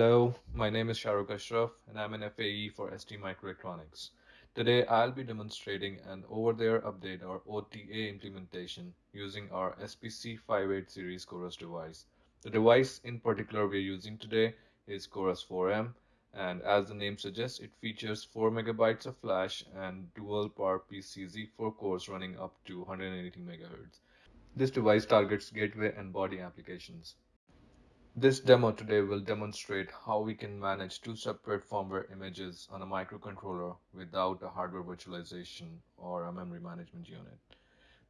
Hello, my name is Shahrukh Ashraf and I'm an FAE for ST Microelectronics. Today I'll be demonstrating an over-the-air update or OTA implementation using our SPC58 series Chorus device. The device in particular we're using today is Chorus 4M and as the name suggests it features 4 megabytes of flash and dual power PCZ4 cores running up to 180 MHz. This device targets gateway and body applications. This demo today will demonstrate how we can manage two separate firmware images on a microcontroller without a hardware virtualization or a memory management unit.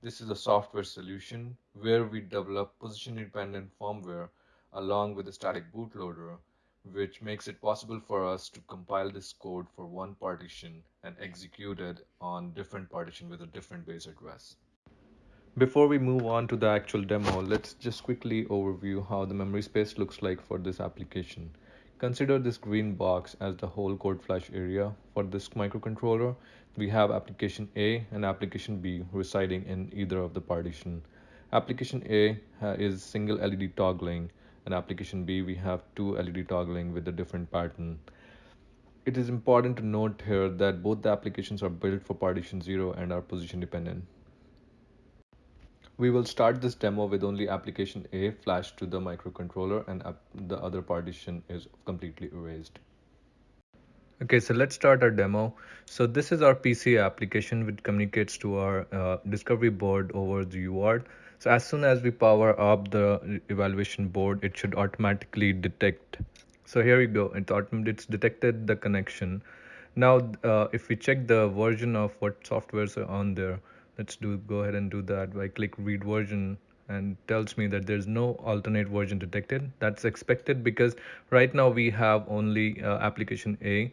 This is a software solution where we develop position-independent firmware along with a static bootloader, which makes it possible for us to compile this code for one partition and execute it on different partition with a different base address. Before we move on to the actual demo, let's just quickly overview how the memory space looks like for this application. Consider this green box as the whole code flash area. For this microcontroller, we have application A and application B residing in either of the partition. Application A uh, is single LED toggling and application B we have two LED toggling with a different pattern. It is important to note here that both the applications are built for partition 0 and are position dependent. We will start this demo with only application A flashed to the microcontroller and the other partition is completely erased. Okay, so let's start our demo. So this is our PC application which communicates to our uh, discovery board over the UART. So as soon as we power up the evaluation board, it should automatically detect. So here we go, it it's detected the connection. Now, uh, if we check the version of what softwares are on there, let's do go ahead and do that I click read version and tells me that there's no alternate version detected. That's expected because right now we have only uh, application A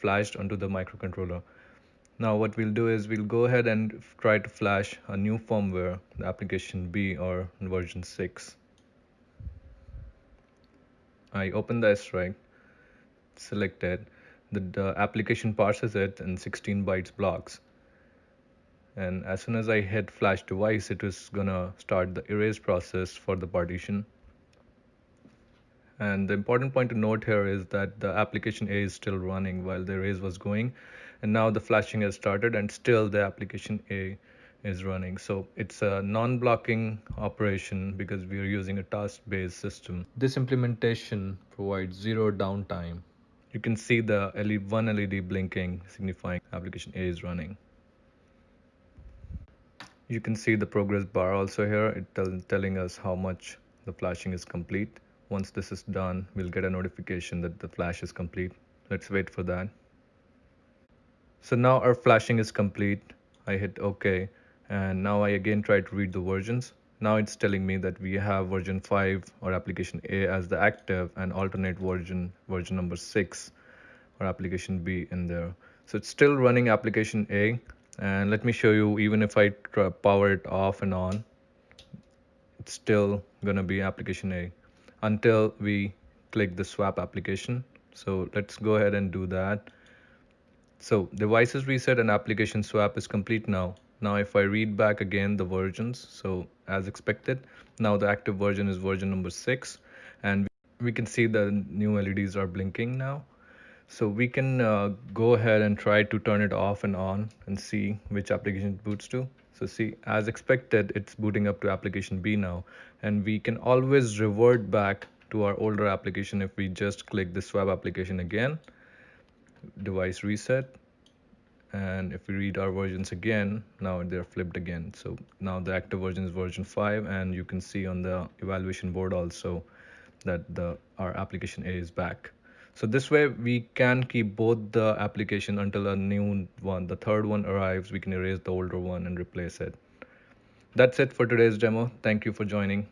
flashed onto the microcontroller. Now what we'll do is we'll go ahead and try to flash a new firmware the application B or version 6 I open the SRAM selected the, the application parses it in 16 bytes blocks and as soon as I hit flash device it was gonna start the erase process for the partition. And the important point to note here is that the application A is still running while the erase was going. And now the flashing has started and still the application A is running. So it's a non-blocking operation because we are using a task-based system. This implementation provides zero downtime. You can see the LED, one LED blinking signifying application A is running you can see the progress bar also here. It tell, telling us how much the flashing is complete. Once this is done we'll get a notification that the flash is complete. Let's wait for that. So now our flashing is complete. I hit OK and now I again try to read the versions. Now it's telling me that we have version 5 or application A as the active and alternate version version number 6 or application B in there. So it's still running application A and let me show you even if I power it off and on it's still gonna be application A. Until we click the swap application. So let's go ahead and do that. So devices reset and application swap is complete now. Now if I read back again the versions so as expected now the active version is version number 6 and we can see the new LEDs are blinking now so we can uh, go ahead and try to turn it off and on and see which application it boots to. So see, as expected, it's booting up to application B now. And we can always revert back to our older application if we just click the swap application again, device reset. And if we read our versions again, now they're flipped again. So now the active version is version 5 and you can see on the evaluation board also that the our application A is back. So this way we can keep both the application until a new one, the third one arrives, we can erase the older one and replace it. That's it for today's demo. Thank you for joining.